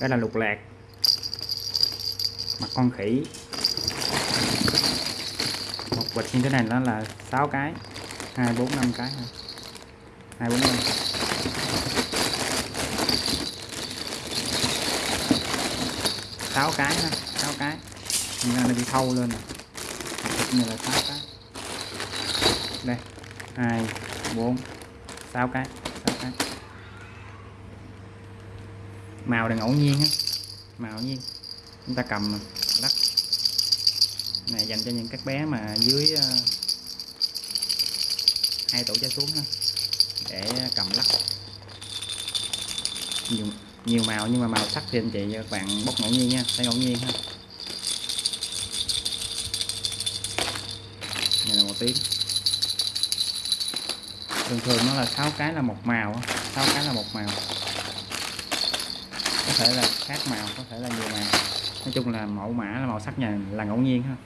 đây là lục lạc. Mặt con khỉ. Một bịch như thế này nó là 6 cái. Hai, bốn, năm cái thôi. Hai, bốn, năm. Sáu cái ha sáu cái. Thành ra nó bị thâu lên nè này là sáu cái. Đây. Hai, bốn, sáu cái sáu cái màu là ngẫu nhiên ha màu ngẫu nhiên. Chúng ta cầm lắc. Này dành cho những các bé mà dưới ờ, hai tuổi trở xuống ha để cầm lắc. Nhiều nhiều màu nhưng mà màu sắc thì anh chị và các bạn bóc ngẫu nhiên nha thấy ngẫu nhiên ha. Này là một tiếng thường thường nó là sáu cái là một màu á, sáu cái là một màu thể là khác màu, có thể là nhiều màu. Nói chung là mẫu mã là màu sắc nhà là ngẫu nhiên ha.